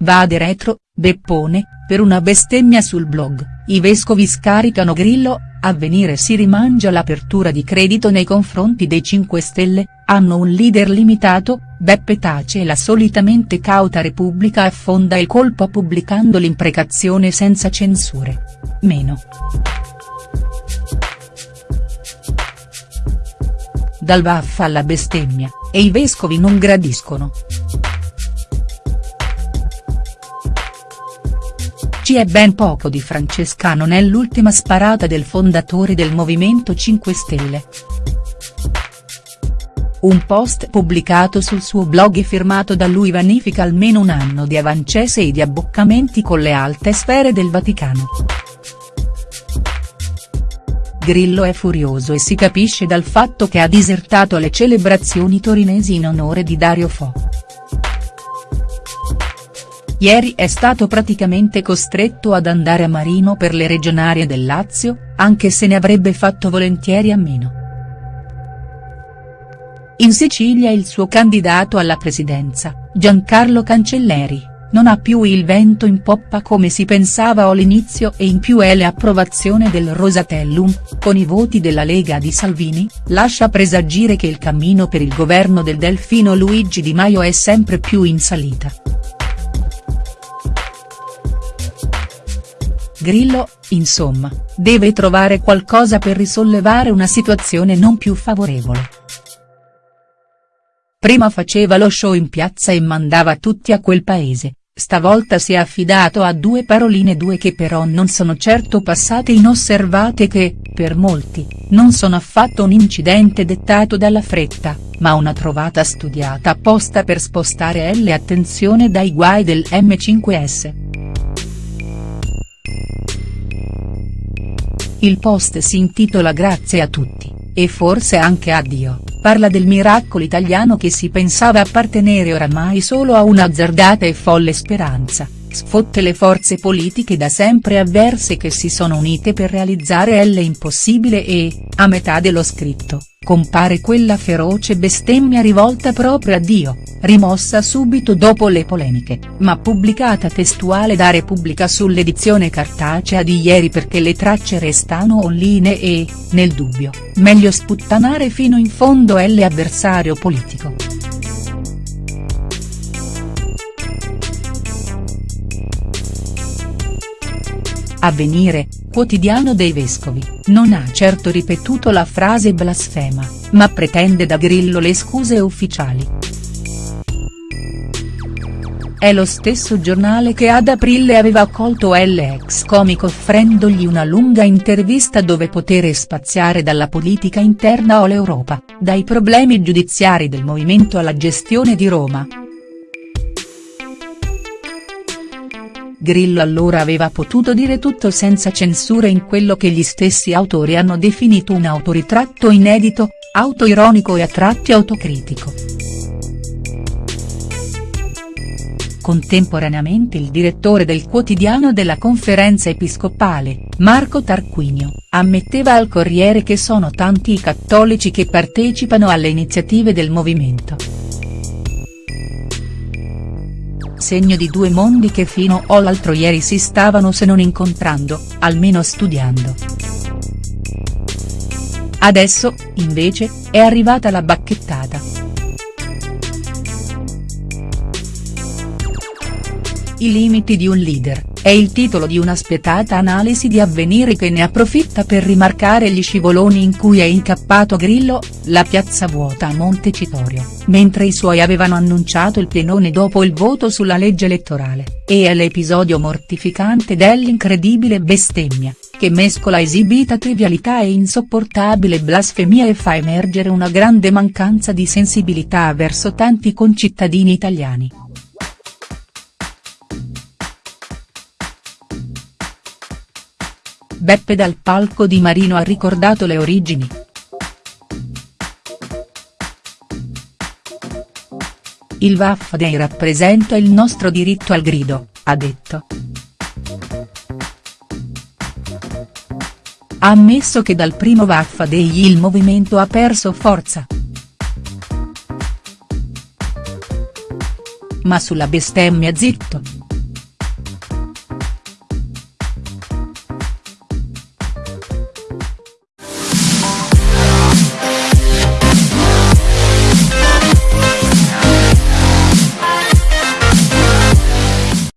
Vade retro, Beppone, per una bestemmia sul blog, i vescovi scaricano Grillo, Avvenire si rimangia l'apertura di credito nei confronti dei 5 Stelle, hanno un leader limitato, Beppe tace e la solitamente cauta Repubblica affonda il colpo pubblicando l'imprecazione senza censure. Meno. Dal vaffa alla bestemmia, e i vescovi non gradiscono. Ci è ben poco di francescano nell'ultima sparata del fondatore del Movimento 5 Stelle. Un post pubblicato sul suo blog e firmato da lui vanifica almeno un anno di avancese e di abboccamenti con le alte sfere del Vaticano. Grillo è furioso e si capisce dal fatto che ha disertato le celebrazioni torinesi in onore di Dario Fo. Ieri è stato praticamente costretto ad andare a Marino per le regionarie del Lazio, anche se ne avrebbe fatto volentieri a meno. In Sicilia il suo candidato alla presidenza, Giancarlo Cancelleri, non ha più il vento in poppa come si pensava all'inizio e in più è l'approvazione del Rosatellum, con i voti della Lega di Salvini, lascia presagire che il cammino per il governo del Delfino Luigi Di Maio è sempre più in salita. Grillo, insomma, deve trovare qualcosa per risollevare una situazione non più favorevole. Prima faceva lo show in piazza e mandava tutti a quel paese, stavolta si è affidato a due paroline due che però non sono certo passate inosservate che, per molti, non sono affatto un incidente dettato dalla fretta, ma una trovata studiata apposta per spostare L attenzione dai guai del M5S. Il post si intitola Grazie a tutti, e forse anche a Dio, parla del miracolo italiano che si pensava appartenere oramai solo a un'azzardata e folle speranza, sfotte le forze politiche da sempre avverse che si sono unite per realizzare l'impossibile e, a metà dello scritto, compare quella feroce bestemmia rivolta proprio a Dio, rimossa subito dopo le polemiche, ma pubblicata testuale da Repubblica sull'edizione cartacea di ieri perché le tracce restano online e, nel dubbio, meglio sputtanare fino in fondo l'avversario politico. Avvenire, quotidiano dei vescovi, non ha certo ripetuto la frase blasfema, ma pretende da Grillo le scuse ufficiali. È lo stesso giornale che ad aprile aveva accolto l'ex comico offrendogli una lunga intervista dove poter spaziare dalla politica interna o l'Europa, dai problemi giudiziari del movimento alla gestione di Roma. Grillo allora aveva potuto dire tutto senza censure in quello che gli stessi autori hanno definito un autoritratto inedito, autoironico e a tratti autocritico. Contemporaneamente il direttore del quotidiano della conferenza episcopale, Marco Tarquinio, ammetteva al Corriere che sono tanti i cattolici che partecipano alle iniziative del movimento segno di due mondi che fino all'altro ieri si stavano se non incontrando, almeno studiando. Adesso, invece, è arrivata la bacchettata. I limiti di un leader, è il titolo di una spietata analisi di avvenire che ne approfitta per rimarcare gli scivoloni in cui è incappato Grillo, la piazza vuota a Montecitorio, mentre i suoi avevano annunciato il pienone dopo il voto sulla legge elettorale, e l'episodio mortificante dell'incredibile bestemmia, che mescola esibita trivialità e insopportabile blasfemia e fa emergere una grande mancanza di sensibilità verso tanti concittadini italiani. Beppe dal palco di Marino ha ricordato le origini. Il Vaffa Day rappresenta il nostro diritto al grido, ha detto. Ha ammesso che dal primo Vaffa Day il movimento ha perso forza. Ma sulla bestemmia zitto.